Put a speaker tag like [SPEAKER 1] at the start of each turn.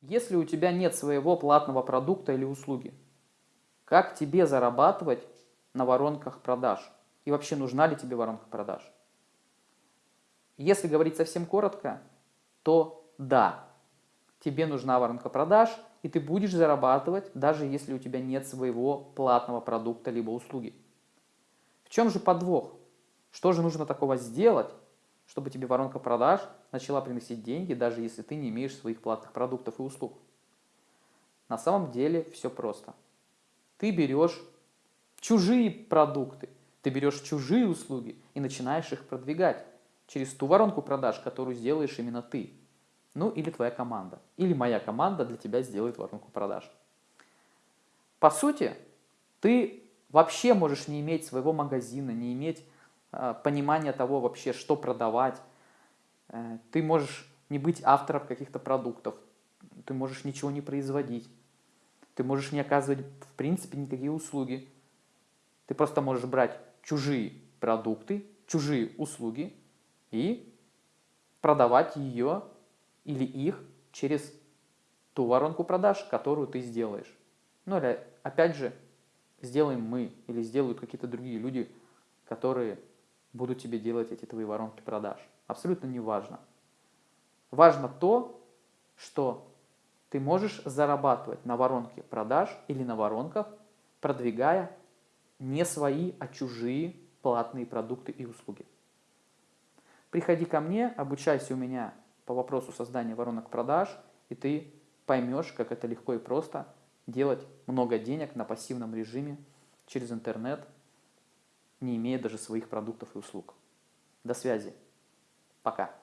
[SPEAKER 1] Если у тебя нет своего платного продукта или услуги, как тебе зарабатывать на воронках продаж? И вообще нужна ли тебе воронка продаж? Если говорить совсем коротко, то да, тебе нужна воронка продаж, и ты будешь зарабатывать, даже если у тебя нет своего платного продукта либо услуги. В чем же подвох? Что же нужно такого сделать, чтобы тебе воронка продаж начала приносить деньги, даже если ты не имеешь своих платных продуктов и услуг? На самом деле все просто. Ты берешь чужие продукты, ты берешь чужие услуги и начинаешь их продвигать через ту воронку продаж, которую сделаешь именно ты. Ну или твоя команда. Или моя команда для тебя сделает воронку продаж. По сути, ты вообще можешь не иметь своего магазина, не иметь э, понимания того вообще, что продавать. Э, ты можешь не быть автором каких-то продуктов, ты можешь ничего не производить, ты можешь не оказывать в принципе никакие услуги. Ты просто можешь брать чужие продукты, чужие услуги и продавать ее или их через ту воронку продаж, которую ты сделаешь. Ну или опять же, сделаем мы или сделают какие-то другие люди, которые будут тебе делать эти твои воронки продаж. Абсолютно не важно. Важно то, что ты можешь зарабатывать на воронке продаж или на воронках, продвигая не свои, а чужие платные продукты и услуги. Приходи ко мне, обучайся у меня по вопросу создания воронок продаж, и ты поймешь, как это легко и просто делать много денег на пассивном режиме через интернет, не имея даже своих продуктов и услуг. До связи. Пока.